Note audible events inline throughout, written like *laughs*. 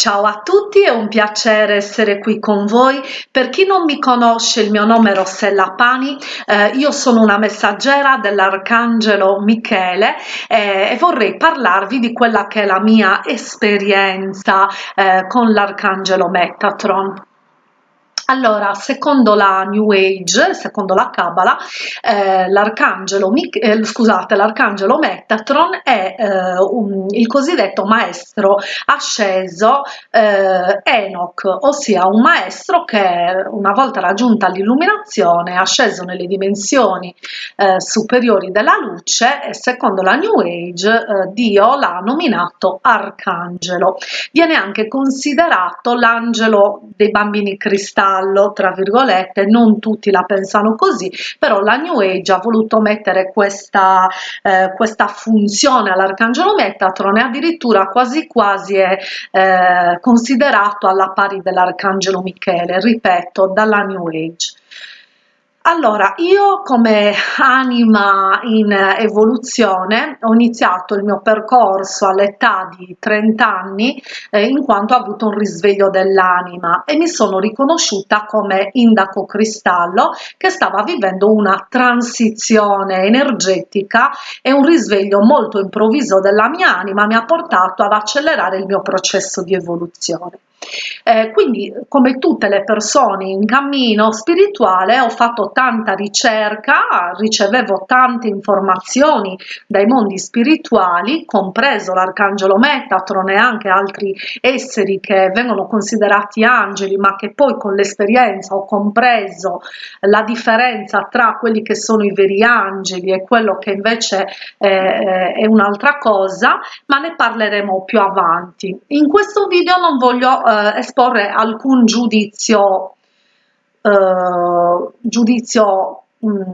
Ciao a tutti, è un piacere essere qui con voi. Per chi non mi conosce, il mio nome è Rossella Pani, eh, io sono una messaggera dell'Arcangelo Michele eh, e vorrei parlarvi di quella che è la mia esperienza eh, con l'Arcangelo Metatron. Allora, secondo la New Age, secondo la Kabbalah, eh, l'arcangelo, eh, scusate, l'arcangelo Metatron è eh, un, il cosiddetto maestro asceso eh, Enoch, ossia un maestro che una volta raggiunta l'illuminazione è asceso nelle dimensioni eh, superiori della luce e secondo la New Age eh, Dio l'ha nominato arcangelo. Viene anche considerato l'angelo dei bambini cristalli giallo, tra virgolette, non tutti la pensano così, però la New Age ha voluto mettere questa, eh, questa funzione all'Arcangelo Metatron e addirittura quasi quasi è eh, considerato alla pari dell'Arcangelo Michele, ripeto, dalla New Age. Allora, io come anima in evoluzione ho iniziato il mio percorso all'età di 30 anni eh, in quanto ho avuto un risveglio dell'anima e mi sono riconosciuta come indaco cristallo che stava vivendo una transizione energetica e un risveglio molto improvviso della mia anima mi ha portato ad accelerare il mio processo di evoluzione. Eh, quindi come tutte le persone in cammino spirituale ho fatto tanta ricerca, ricevevo tante informazioni dai mondi spirituali, compreso l'arcangelo Metatron e anche altri esseri che vengono considerati angeli ma che poi con l'esperienza ho compreso la differenza tra quelli che sono i veri angeli e quello che invece eh, è un'altra cosa, ma ne parleremo più avanti. In questo video non voglio eh, esporre alcun giudizio, eh, giudizio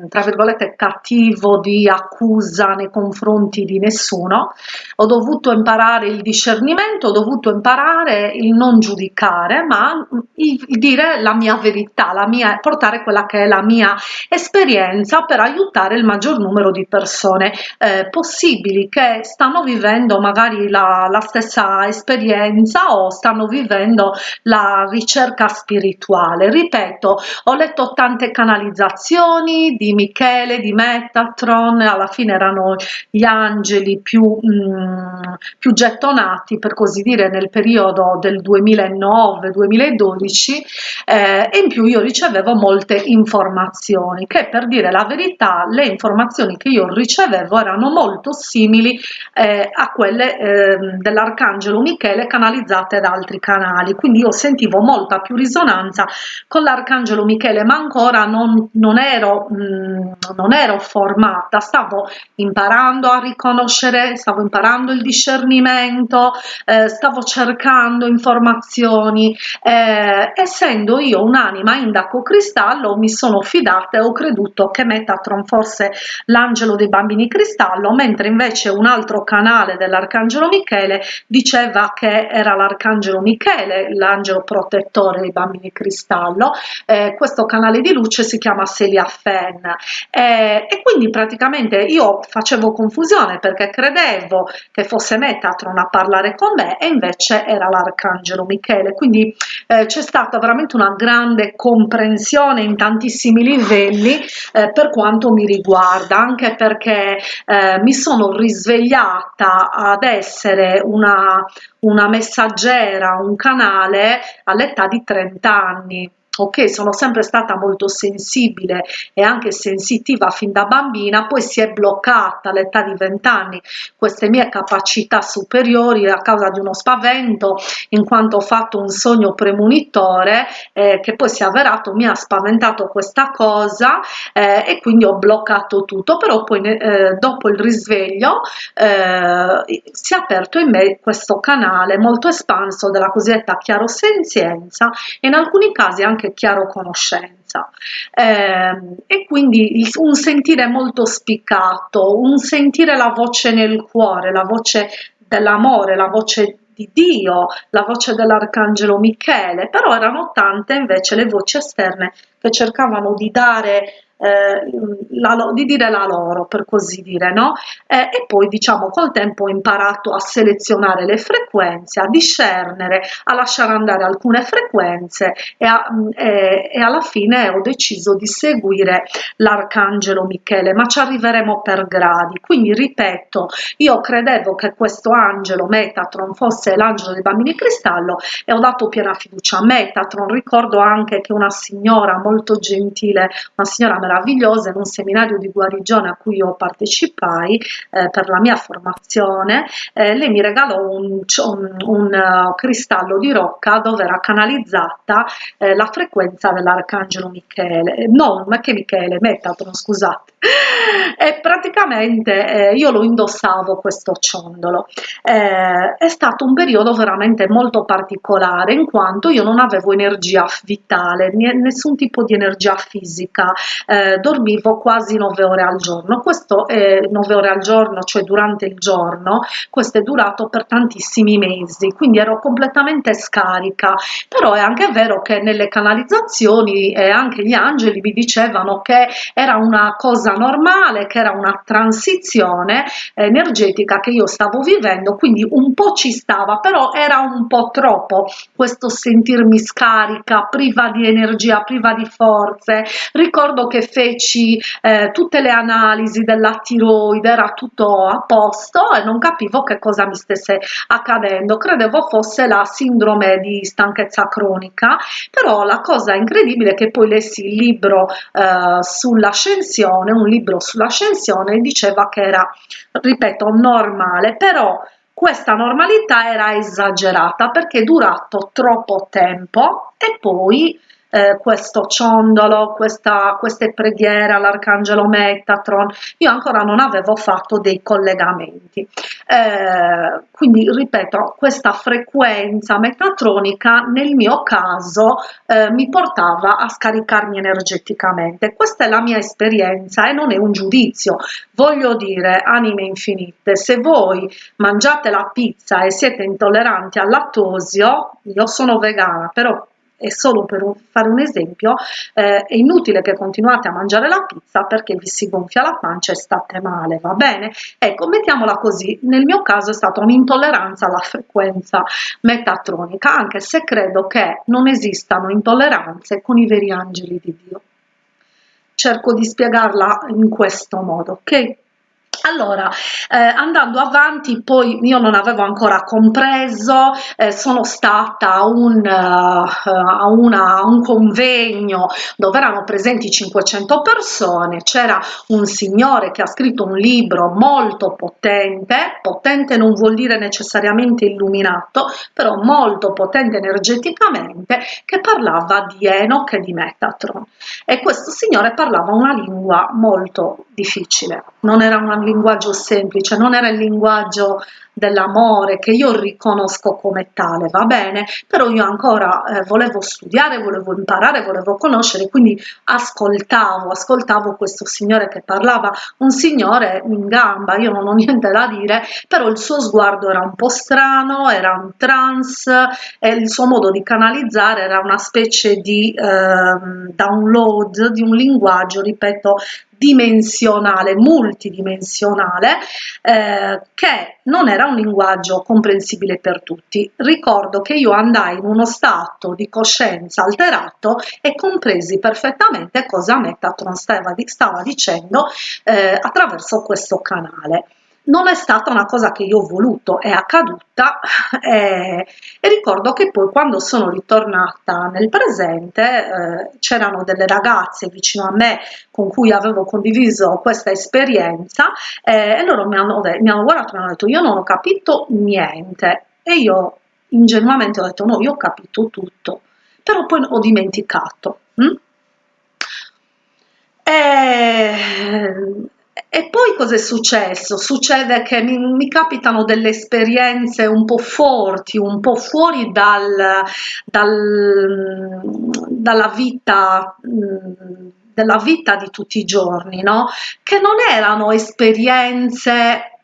Tra virgolette cattivo di accusa nei confronti di nessuno. Ho dovuto imparare il discernimento ho dovuto imparare il non giudicare ma il dire la mia verità la mia portare quella che è la mia esperienza per aiutare il maggior numero di persone. Eh, possibili che stanno vivendo magari la, la stessa esperienza o stanno vivendo la ricerca spirituale. Ripeto ho letto tante canalizzazioni di Michele, di Metatron, alla fine erano gli angeli più, mm, più gettonati per così dire nel periodo del 2009-2012 eh, e in più io ricevevo molte informazioni che per dire la verità le informazioni che io ricevevo erano molto simili eh, a quelle eh, dell'arcangelo Michele canalizzate da altri canali. Quindi io sentivo molta più risonanza con l'arcangelo Michele ma ancora non, non ero Non ero formata, stavo imparando a riconoscere, stavo imparando il discernimento, eh, stavo cercando informazioni, eh, essendo io un'anima indaco cristallo mi sono fidata e ho creduto che Metatron fosse l'angelo dei bambini cristallo, mentre invece un altro canale dell'arcangelo Michele diceva che era l'arcangelo Michele, l'angelo protettore dei bambini cristallo, eh, questo canale di luce si chiama Celia Fe Pen eh, e quindi praticamente io facevo confusione perché credevo che fosse Metatron a parlare con me e invece era l'arcangelo Michele. Quindi eh, c'è stata veramente una grande comprensione in tantissimi livelli eh, per quanto mi riguarda anche perché eh, mi sono risvegliata ad essere una, una messaggera un canale all'età di 30 anni ok sono sempre stata molto sensibile e anche sensitiva fin da bambina poi si è bloccata all'età di 20 anni queste mie capacità superiori a causa di uno spavento in quanto ho fatto un sogno premonitore eh, che poi si è avverato mi ha spaventato questa cosa eh, e quindi ho bloccato tutto. Però poi eh, dopo il risveglio eh, si è aperto in me questo canale molto espanso della cosiddetta chiarosenzienza e in alcuni casi anche anche chiaro conoscenza. Eh, e quindi un sentire molto spiccato, un sentire la voce nel cuore, la voce dell'amore, la voce di Dio, la voce dell'arcangelo Michele, però erano tante invece le voci esterne che cercavano di dare eh, la, di dire la loro, per così dire, no? Eh, e poi diciamo col tempo ho imparato a selezionare le frequenze, a discernere, a lasciare andare alcune frequenze e, a, e, e alla fine ho deciso di seguire l'arcangelo Michele, ma ci arriveremo per gradi. Quindi ripeto, io credevo che questo angelo Metatron fosse l'angelo dei bambini cristallo e ho dato piena fiducia a Metatron. Ricordo anche che una signora molto gentile, una signora meravigliosa in un seminario di guarigione a cui io partecipai eh, per la mia formazione, eh, lei mi regalò un, un, un uh, cristallo di rocca dove era canalizzata eh, la frequenza dell'arcangelo Michele, no, ma che Michele, Metatron, scusate. *laughs* E praticamente eh, io lo indossavo questo ciondolo. Eh, è stato un periodo veramente molto particolare in quanto io non avevo energia vitale, nessun tipo di energia fisica, eh, dormivo quasi 9 ore al giorno. Questo è 9 ore al giorno, cioè durante il giorno, questo è durato per tantissimi mesi, quindi ero completamente scarica. Però è anche vero che nelle canalizzazioni e anche gli angeli mi dicevano che era una cosa normale, che era una transizione energetica che io stavo vivendo, quindi un po' ci stava, però era un po' troppo questo sentirmi scarica, priva di energia, priva di forze. Ricordo che feci eh, tutte le analisi della tiroide, era tutto a posto e non capivo che cosa mi stesse accadendo. Credevo fosse la sindrome di stanchezza cronica, però la cosa incredibile è che poi lessi il libro eh, sull'ascensione, un libro sull'ascensione diceva che era, ripeto, normale, però questa normalità era esagerata perché è durato troppo tempo e poi eh, questo ciondolo, questa, queste preghiere all'Arcangelo Metatron, io ancora non avevo fatto dei collegamenti. Eh, quindi ripeto, questa frequenza metatronica nel mio caso eh, mi portava a scaricarmi energeticamente. Questa è la mia esperienza e non è un giudizio. Voglio dire, anime infinite, se voi mangiate la pizza e siete intolleranti al lattosio, io sono vegana, però è solo per un, fare un esempio, eh, è inutile che continuate a mangiare la pizza perché vi si gonfia la pancia e state male, va bene? Ecco, mettiamola così, nel mio caso è stata un'intolleranza alla frequenza metatronica, anche se credo che non esistano intolleranze con i veri angeli di Dio. Cerco di spiegarla in questo modo, ok? Allora, eh, andando avanti, poi io non avevo ancora compreso, eh, sono stata a un, uh, una, un convegno dove erano presenti 500 persone, c'era un signore che ha scritto un libro molto potente, potente non vuol dire necessariamente illuminato, però molto potente energeticamente, che parlava di Enoch e di Metatron. E questo signore parlava una lingua molto difficile, non era una linguaggio semplice, non era il linguaggio dell'amore che io riconosco come tale, va bene? Però io ancora eh, volevo studiare, volevo imparare, volevo conoscere, quindi ascoltavo, ascoltavo questo signore che parlava, un signore in gamba, io non ho niente da dire, però il suo sguardo era un po' strano, era un trance e il suo modo di canalizzare era una specie di eh, download di un linguaggio, ripeto, dimensionale, multidimensionale, eh, che non era un linguaggio comprensibile per tutti. Ricordo che io andai in uno stato di coscienza alterato e compresi perfettamente cosa Metatron stava, stava dicendo eh, attraverso questo canale non è stata una cosa che io ho voluto, è accaduta *laughs* e, e ricordo che poi quando sono ritornata nel presente eh, c'erano delle ragazze vicino a me con cui avevo condiviso questa esperienza eh, e loro mi hanno, mi hanno guardato e mi hanno detto io non ho capito niente e io ingenuamente ho detto no, io ho capito tutto, però poi ho dimenticato. Hm? E e poi cosa è successo? Succede che mi, mi, capitano delle esperienze un po' forti, un po' fuori dal, dal, dalla vita della vita di tutti i giorni, no? Che non erano esperienze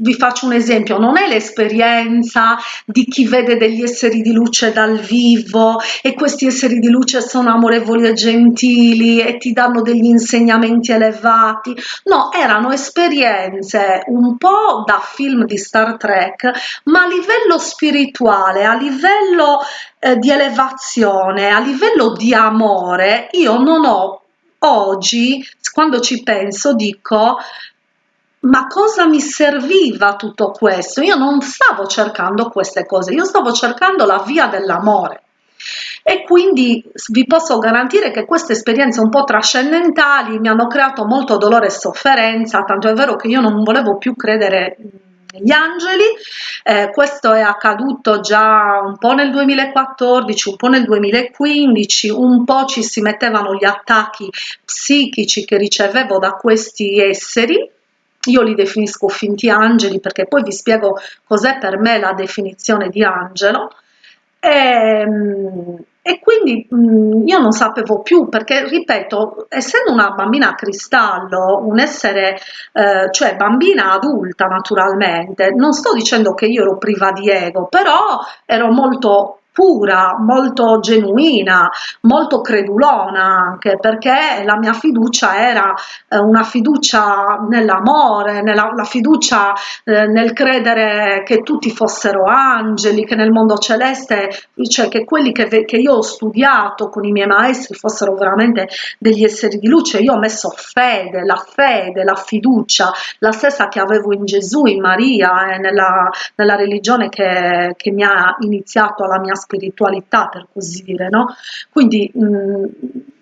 vi faccio un esempio, non è l'esperienza di chi vede degli esseri di luce dal vivo e questi esseri di luce sono amorevoli e gentili e ti danno degli insegnamenti elevati, no, erano esperienze un po' da film di Star Trek, ma a livello spirituale, a livello eh, di elevazione, a livello di amore, io non ho oggi, quando ci penso, dico ma cosa mi serviva tutto questo? Io non stavo cercando queste cose, io stavo cercando la via dell'amore. E quindi vi posso garantire che queste esperienze un po' trascendentali mi hanno creato molto dolore e sofferenza, tanto è vero che io non volevo più credere negli angeli, eh, questo è accaduto già un po' nel 2014, un po' nel 2015, un po' ci si mettevano gli attacchi psichici che ricevevo da questi esseri, io li definisco finti angeli perché poi vi spiego cos'è per me la definizione di angelo. E, ehm, e quindi mh, io non sapevo più perché ripeto essendo una bambina cristallo un essere eh, cioè bambina adulta naturalmente non sto dicendo che io ero priva di ego però ero molto pura, molto genuina, molto credulona anche perché la mia fiducia era eh, una fiducia nell'amore, nella la fiducia eh, nel credere che tutti fossero angeli, che nel mondo celeste, cioè che quelli che, che io ho studiato con i miei maestri fossero veramente degli esseri di luce. Io ho messo fede, la fede, la fiducia, la stessa che avevo in Gesù, in Maria, eh, nella, nella religione che, che mi ha iniziato alla mia spiritualità, per così dire, no? Quindi mh,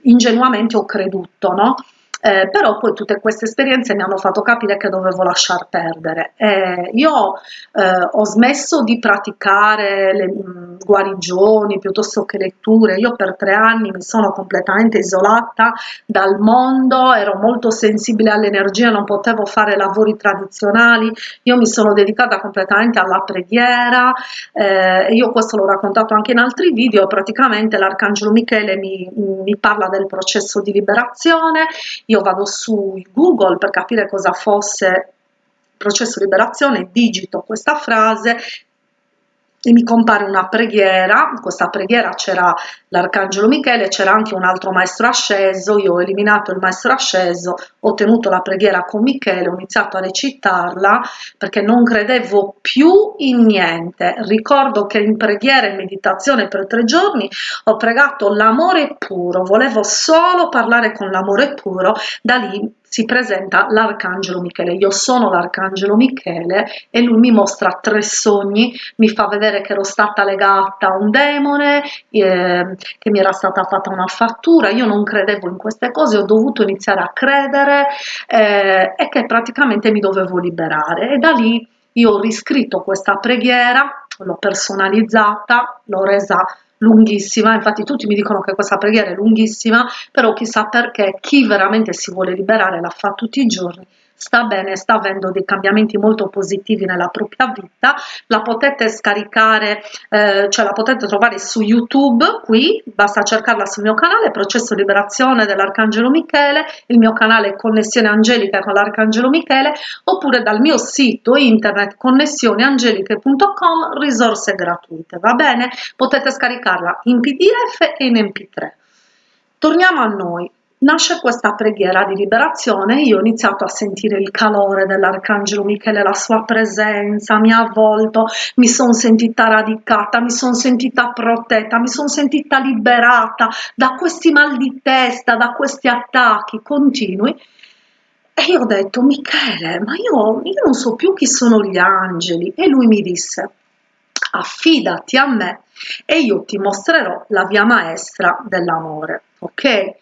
ingenuamente ho creduto, no? Eh, però poi tutte queste esperienze mi hanno fatto capire che dovevo lasciar perdere. Eh, io eh, ho smesso di praticare le mh, guarigioni piuttosto che letture, io per tre anni mi sono completamente isolata dal mondo, ero molto sensibile all'energia, non potevo fare lavori tradizionali, io mi sono dedicata completamente alla preghiera, eh, io questo l'ho raccontato anche in altri video, praticamente l'Arcangelo Michele mi, mi parla del processo di liberazione, io vado su Google per capire cosa fosse processo liberazione, digito questa frase e mi compare una preghiera, in questa preghiera c'era l'Arcangelo Michele, c'era anche un altro maestro asceso, io ho eliminato il maestro asceso, ho tenuto la preghiera con Michele, ho iniziato a recitarla perché non credevo più in niente. Ricordo che in preghiera e meditazione per tre giorni ho pregato l'amore puro, volevo solo parlare con l'amore puro, da lì si presenta l'arcangelo Michele. Io sono l'arcangelo Michele e lui mi mostra tre sogni, mi fa vedere che ero stata legata a un demone, eh, che mi era stata fatta una fattura, io non credevo in queste cose, ho dovuto iniziare a credere eh, e che praticamente mi dovevo liberare e da lì io ho riscritto questa preghiera, l'ho personalizzata, l'ho resa lunghissima, infatti tutti mi dicono che questa preghiera è lunghissima, però chissà perché chi veramente si vuole liberare la fa tutti i giorni sta bene, sta avendo dei cambiamenti molto positivi nella propria vita, la potete scaricare, eh, cioè la potete trovare su YouTube, qui, basta cercarla sul mio canale, Processo Liberazione dell'Arcangelo Michele, il mio canale Connessione Angelica con l'Arcangelo Michele, oppure dal mio sito internet connessioneangeliche.com, risorse gratuite, va bene? Potete scaricarla in PDF e in MP3. Torniamo a noi nasce questa preghiera di liberazione io ho iniziato a sentire il calore dell'arcangelo Michele la sua presenza mi ha avvolto mi sono sentita radicata mi sono sentita protetta mi sono sentita liberata da questi mal di testa da questi attacchi continui. E io ho detto Michele ma io, io non so più chi sono gli angeli. E lui mi disse affidati a me e io ti mostrerò la via maestra dell'amore ok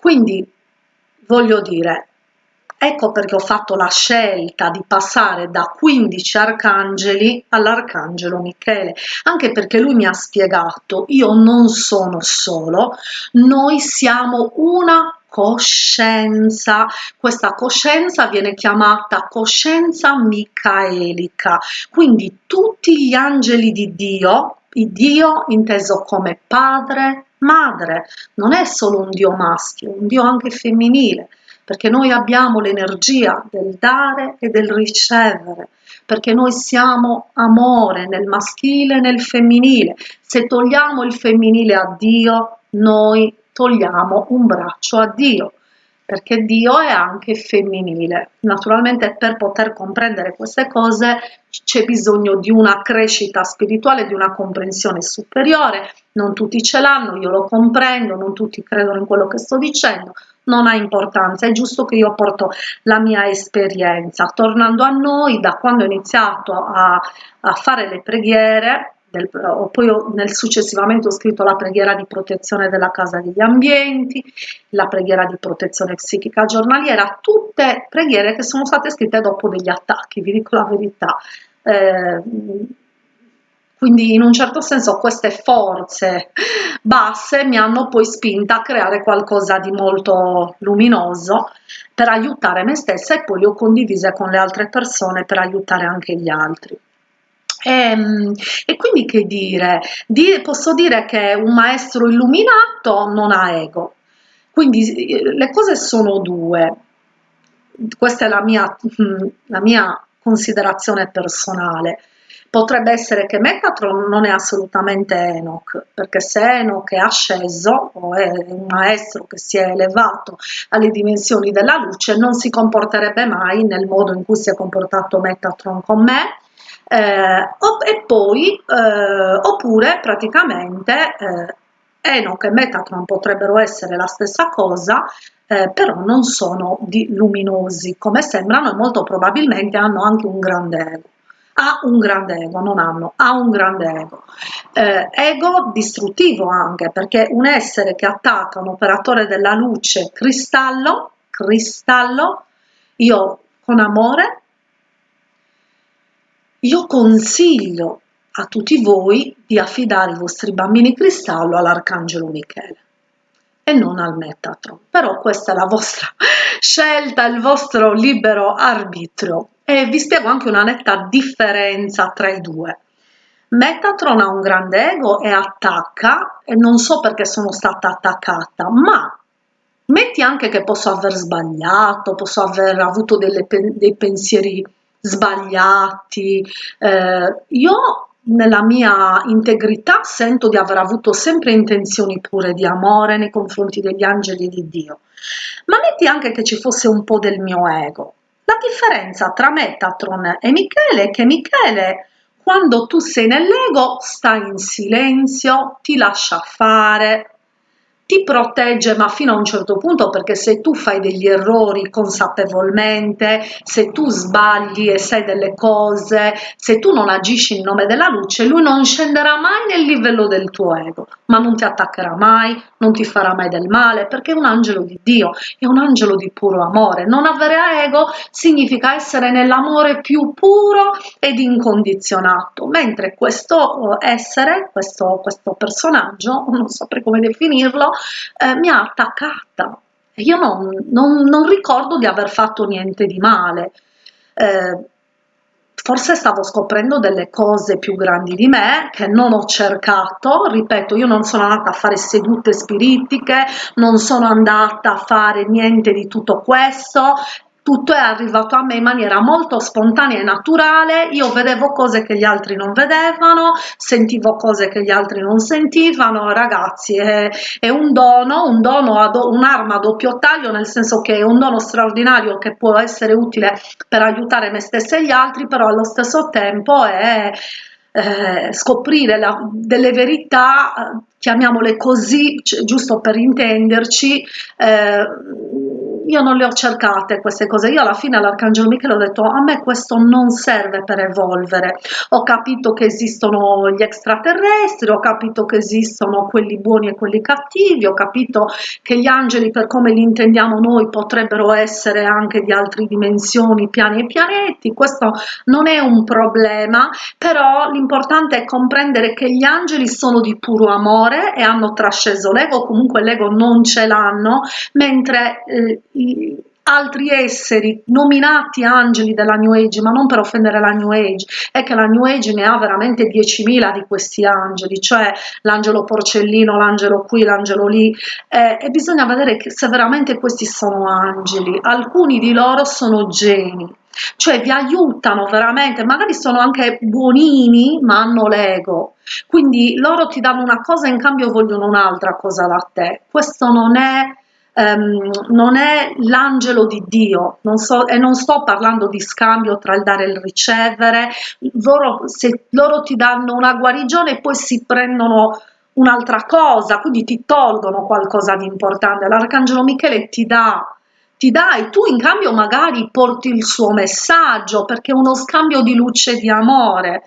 quindi voglio dire, ecco perché ho fatto la scelta di passare da 15 arcangeli all'arcangelo Michele, anche perché lui mi ha spiegato, io non sono solo, noi siamo una coscienza. Questa coscienza viene chiamata coscienza micaelica, quindi tutti gli angeli di Dio, Dio inteso come padre, madre, non è solo un Dio maschio, un Dio anche femminile, perché noi abbiamo l'energia del dare e del ricevere, perché noi siamo amore nel maschile e nel femminile. Se togliamo il femminile a Dio, noi togliamo un braccio a Dio perché Dio è anche femminile. Naturalmente per poter comprendere queste cose c'è bisogno di una crescita spirituale, di una comprensione superiore, non tutti ce l'hanno, io lo comprendo, non tutti credono in quello che sto dicendo, non ha importanza, è giusto che io porto la mia esperienza. Tornando a noi, da quando ho iniziato a, a fare le preghiere, del, poi ho, nel, successivamente ho scritto la preghiera di protezione della casa degli ambienti, la preghiera di protezione psichica giornaliera, tutte preghiere che sono state scritte dopo degli attacchi, vi dico la verità. Eh, quindi in un certo senso queste forze basse mi hanno poi spinta a creare qualcosa di molto luminoso per aiutare me stessa e poi le ho condivise con le altre persone per aiutare anche gli altri. E, ehm, e, quindi che dire? Di, posso dire che un maestro illuminato non ha ego. Quindi eh, le cose sono due. Questa è la mia, mm, la mia considerazione personale. Potrebbe essere che Metatron non è assolutamente Enoch, perché se Enoch è asceso o è un maestro che si è elevato alle dimensioni della luce, non si comporterebbe mai nel modo in cui si è comportato Metatron con me, eh, e poi eh, oppure praticamente eh, Enoch e Metatron potrebbero essere la stessa cosa eh, però non sono luminosi come sembrano e molto probabilmente hanno anche un grande ego ha un grande ego, non hanno, ha un grande ego. Eh, ego distruttivo anche, perché un essere che attacca un operatore della luce cristallo, cristallo, io con amore io consiglio a tutti voi di affidare i vostri bambini cristallo all'Arcangelo Michele e non al Metatron. Però questa è la vostra *laughs* scelta, il vostro libero arbitrio. E vi spiego anche una netta differenza tra i due. Metatron ha un grande ego e attacca, e non so perché sono stata attaccata, ma metti anche che posso aver sbagliato, posso aver avuto delle, dei pensieri sbagliati. Eh, io nella mia integrità sento di aver avuto sempre intenzioni pure di amore nei confronti degli angeli di Dio. Ma metti anche che ci fosse un po' del mio ego. La differenza tra Metatron e Michele è che Michele quando tu sei nell'ego sta in silenzio, ti lascia fare, ti protegge ma fino a un certo punto perché se tu fai degli errori consapevolmente, se tu sbagli e sai delle cose, se tu non agisci in nome della luce, lui non scenderà mai nel livello del tuo ego, ma non ti attaccherà mai, non ti farà mai del male perché è un angelo di Dio, è un angelo di puro amore. Non avere ego significa essere nell'amore più puro ed incondizionato, mentre questo essere, questo, questo personaggio, non saprei come definirlo, eh, mi ha attaccata. Io non, non, non, ricordo di aver fatto niente di male. Eh, forse stavo scoprendo delle cose più grandi di me che non ho cercato, ripeto, io non sono andata a fare sedute spiritiche, non sono andata a fare niente di tutto questo, tutto è arrivato a me in maniera molto spontanea e naturale, io vedevo cose che gli altri non vedevano, sentivo cose che gli altri non sentivano, ragazzi è, è un dono, un dono, un'arma a doppio taglio, nel senso che è un dono straordinario che può essere utile per aiutare me stessa e gli altri, però allo stesso tempo è eh, scoprire la, delle verità, chiamiamole così, giusto per intenderci, eh, io non le ho cercate queste cose, io alla fine all'Arcangelo Michele ho detto a me questo non serve per evolvere, ho capito che esistono gli extraterrestri, ho capito che esistono quelli buoni e quelli cattivi, ho capito che gli angeli per come li intendiamo noi potrebbero essere anche di altre dimensioni, piani e pianeti, questo non è un problema, però l'importante è comprendere che gli angeli sono di puro amore e hanno trasceso l'ego, comunque l'ego non ce l'hanno, mentre eh, altri esseri nominati angeli della New Age, ma non per offendere la New Age, è che la New Age ne ha veramente 10.000 di questi angeli, cioè l'angelo porcellino, l'angelo qui, l'angelo lì, eh, e bisogna vedere se veramente questi sono angeli. Alcuni di loro sono geni, cioè vi aiutano veramente, magari sono anche buonini ma hanno l'ego, quindi loro ti danno una cosa in cambio vogliono un'altra cosa da te, questo non è Um, non è l'angelo di Dio, non so, e non sto parlando di scambio tra il dare e il ricevere, loro, se loro ti danno una guarigione poi si prendono un'altra cosa, quindi ti tolgono qualcosa di importante, l'arcangelo Michele ti dà ti dà e tu in cambio magari porti il suo messaggio perché è uno scambio di luce e di amore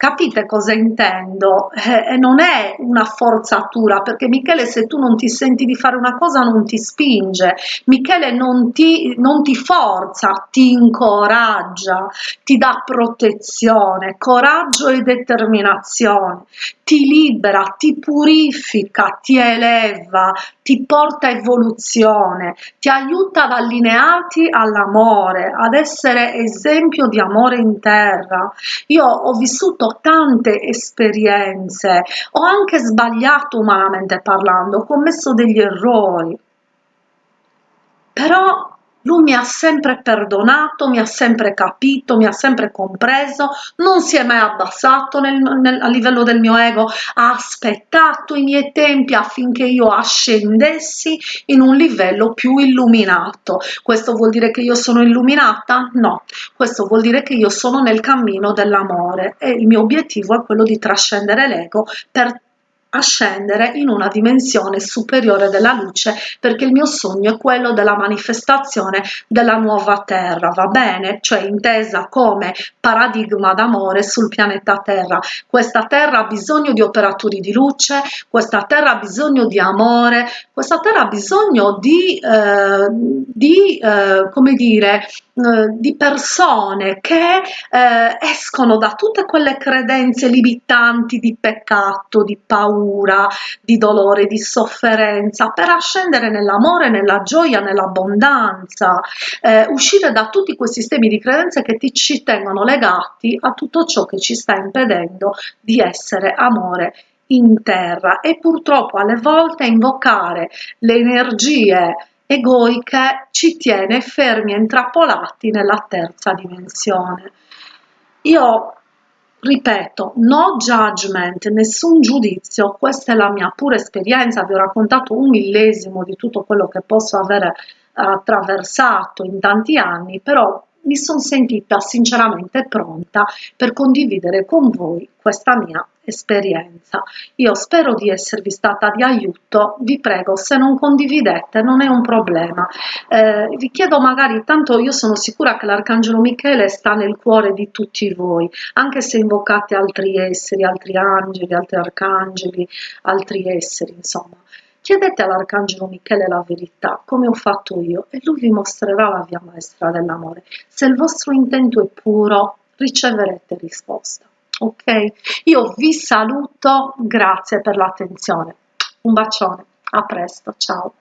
Capite cosa intendo? Eh, non è una forzatura, perché Michele se tu non ti senti di fare una cosa non ti spinge, Michele non ti, non ti forza, ti incoraggia, ti dà protezione, coraggio e determinazione, ti libera, ti purifica, ti eleva, ti porta a evoluzione, ti aiuta ad allinearti all'amore, ad essere esempio di amore in terra. Io ho vissuto tante esperienze, ho anche sbagliato umanamente parlando, ho commesso degli errori, però lui mi ha sempre perdonato, mi ha sempre capito, mi ha sempre compreso, non si è mai abbassato nel, nel, a livello del mio ego, ha aspettato i miei tempi affinché io ascendessi in un livello più illuminato. Questo vuol dire che io sono illuminata? No, questo vuol dire che io sono nel cammino dell'amore e il mio obiettivo è quello di trascendere l'ego per ascendere in una dimensione superiore della luce perché il mio sogno è quello della manifestazione della nuova terra va bene? Cioè intesa come paradigma d'amore sul pianeta terra. Questa terra ha bisogno di operatori di luce questa terra ha bisogno di amore questa terra ha bisogno di, eh, di eh, come dire di persone che eh, escono da tutte quelle credenze limitanti di peccato, di paura, di dolore, di sofferenza, per ascendere nell'amore, nella gioia, nell'abbondanza, eh, uscire da tutti quei sistemi di credenze che ti, ci tengono legati a tutto ciò che ci sta impedendo di essere amore in terra. E purtroppo alle volte invocare le energie egoiche ci tiene fermi e intrappolati nella terza dimensione. Io ripeto, no judgment, nessun giudizio, questa è la mia pura esperienza, vi ho raccontato un millesimo di tutto quello che posso avere attraversato in tanti anni, però mi sono sentita sinceramente pronta per condividere con voi questa mia esperienza. Io spero di esservi stata di aiuto, vi prego se non condividete non è un problema. Eh, vi chiedo magari, tanto io sono sicura che l'Arcangelo Michele sta nel cuore di tutti voi, anche se invocate altri esseri, altri angeli, altri arcangeli, altri esseri, insomma. Chiedete all'Arcangelo Michele la verità, come ho fatto io, e lui vi mostrerà la via maestra dell'amore. Se il vostro intento è puro, riceverete risposta. Ok? Io vi saluto, grazie per l'attenzione. Un bacione, a presto, ciao.